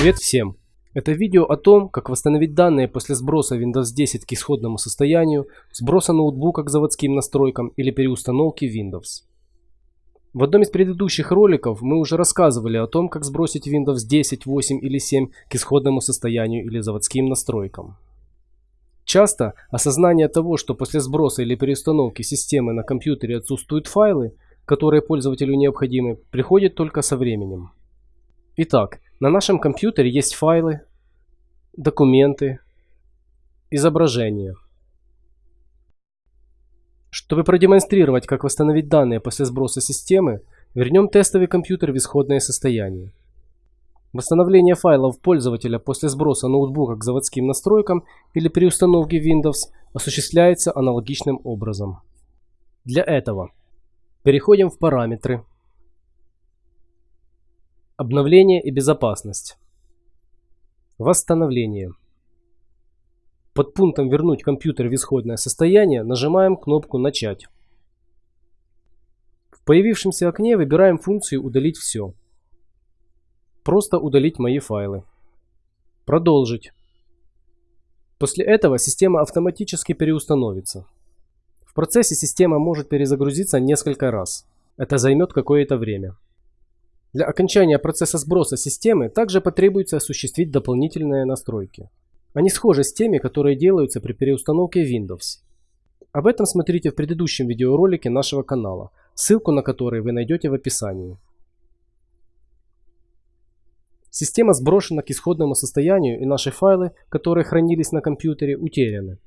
Привет всем! Это видео о том, как восстановить данные после сброса Windows 10 к исходному состоянию, сброса ноутбука к заводским настройкам или переустановки Windows. В одном из предыдущих роликов мы уже рассказывали о том, как сбросить Windows 10, 8 или 7 к исходному состоянию или заводским настройкам. Часто осознание того, что после сброса или переустановки системы на компьютере отсутствуют файлы, которые пользователю необходимы, приходит только со временем. Итак, на нашем компьютере есть файлы, документы, изображения. Чтобы продемонстрировать, как восстановить данные после сброса системы, вернем тестовый компьютер в исходное состояние. Восстановление файлов пользователя после сброса ноутбука к заводским настройкам или при установке Windows осуществляется аналогичным образом. Для этого переходим в параметры, обновление и безопасность, восстановление. Под пунктом «Вернуть компьютер в исходное состояние» нажимаем кнопку «Начать». В появившемся окне выбираем функцию «Удалить все». Просто удалить мои файлы. Продолжить. После этого система автоматически переустановится. В процессе система может перезагрузиться несколько раз. Это займет какое-то время. Для окончания процесса сброса системы также потребуется осуществить дополнительные настройки. Они схожи с теми, которые делаются при переустановке Windows. Об этом смотрите в предыдущем видеоролике нашего канала, ссылку на который вы найдете в описании. Система сброшена к исходному состоянию и наши файлы, которые хранились на компьютере, утеряны.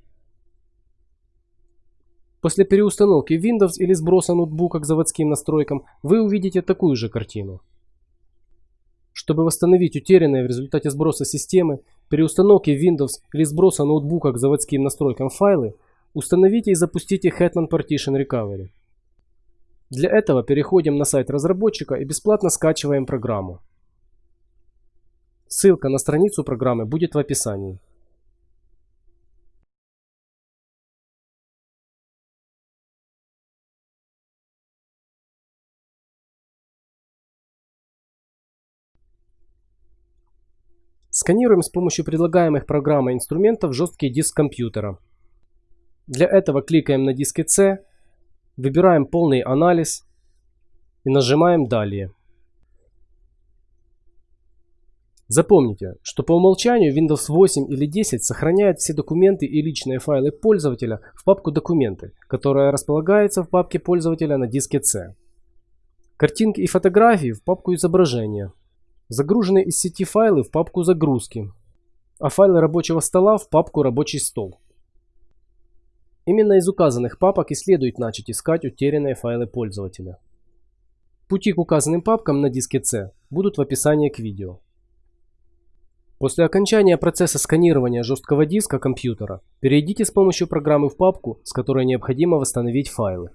После переустановки Windows или сброса ноутбука к заводским настройкам вы увидите такую же картину. Чтобы восстановить утерянные в результате сброса системы, переустановки Windows или сброса ноутбука к заводским настройкам файлы, установите и запустите Hetman Partition Recovery. Для этого переходим на сайт разработчика и бесплатно скачиваем программу. Ссылка на страницу программы будет в описании. Сканируем с помощью предлагаемых программой инструментов жесткий диск компьютера. Для этого кликаем на диске C, выбираем полный анализ и нажимаем «Далее». Запомните, что по умолчанию Windows 8 или 10 сохраняет все документы и личные файлы пользователя в папку «Документы», которая располагается в папке пользователя на диске C. Картинки и фотографии в папку «Изображения». Загруженные из сети файлы в папку «Загрузки», а файлы рабочего стола в папку «Рабочий стол». Именно из указанных папок и следует начать искать утерянные файлы пользователя. Пути к указанным папкам на диске C будут в описании к видео. После окончания процесса сканирования жесткого диска компьютера, перейдите с помощью программы в папку, с которой необходимо восстановить файлы.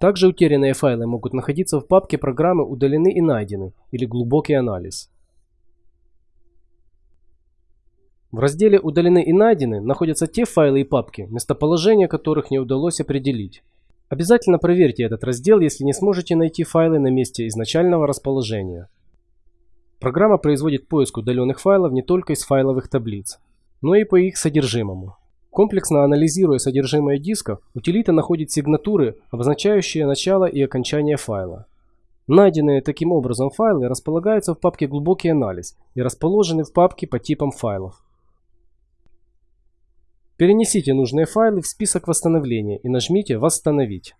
Также утерянные файлы могут находиться в папке программы «Удалены и найдены» или «Глубокий анализ». В разделе «Удалены и найдены» находятся те файлы и папки, местоположение которых не удалось определить. Обязательно проверьте этот раздел, если не сможете найти файлы на месте изначального расположения. Программа производит поиск удаленных файлов не только из файловых таблиц, но и по их содержимому. Комплексно анализируя содержимое диска, утилита находит сигнатуры, обозначающие начало и окончание файла. Найденные таким образом файлы располагаются в папке «Глубокий анализ» и расположены в папке по типам файлов. Перенесите нужные файлы в список восстановления и нажмите «Восстановить».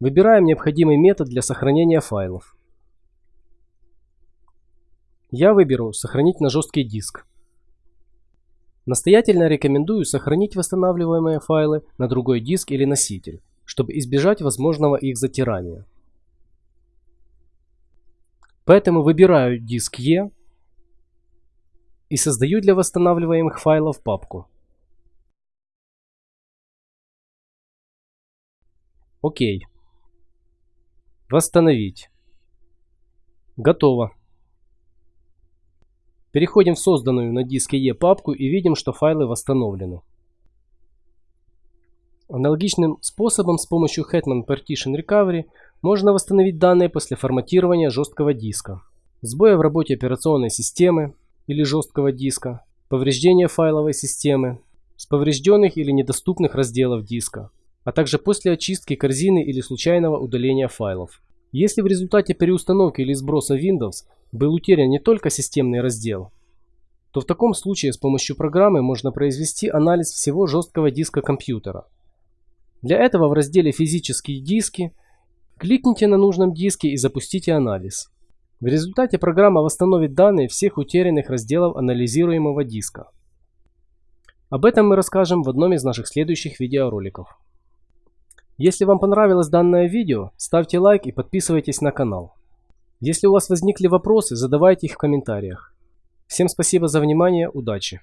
Выбираем необходимый метод для сохранения файлов. Я выберу «Сохранить на жесткий диск». Настоятельно рекомендую сохранить восстанавливаемые файлы на другой диск или носитель, чтобы избежать возможного их затирания. Поэтому выбираю диск E и создаю для восстанавливаемых файлов папку. Окей. Восстановить. Готово. Переходим в созданную на диске E папку и видим, что файлы восстановлены. Аналогичным способом с помощью Hetman Partition Recovery можно восстановить данные после форматирования жесткого диска, сбоя в работе операционной системы или жесткого диска, повреждения файловой системы, с поврежденных или недоступных разделов диска, а также после очистки корзины или случайного удаления файлов. Если в результате переустановки или сброса Windows был утерян не только системный раздел, то в таком случае с помощью программы можно произвести анализ всего жесткого диска компьютера. Для этого в разделе «Физические диски» кликните на нужном диске и запустите анализ. В результате программа восстановит данные всех утерянных разделов анализируемого диска. Об этом мы расскажем в одном из наших следующих видеороликов. Если вам понравилось данное видео, ставьте лайк и подписывайтесь на канал. Если у вас возникли вопросы, задавайте их в комментариях. Всем спасибо за внимание, удачи!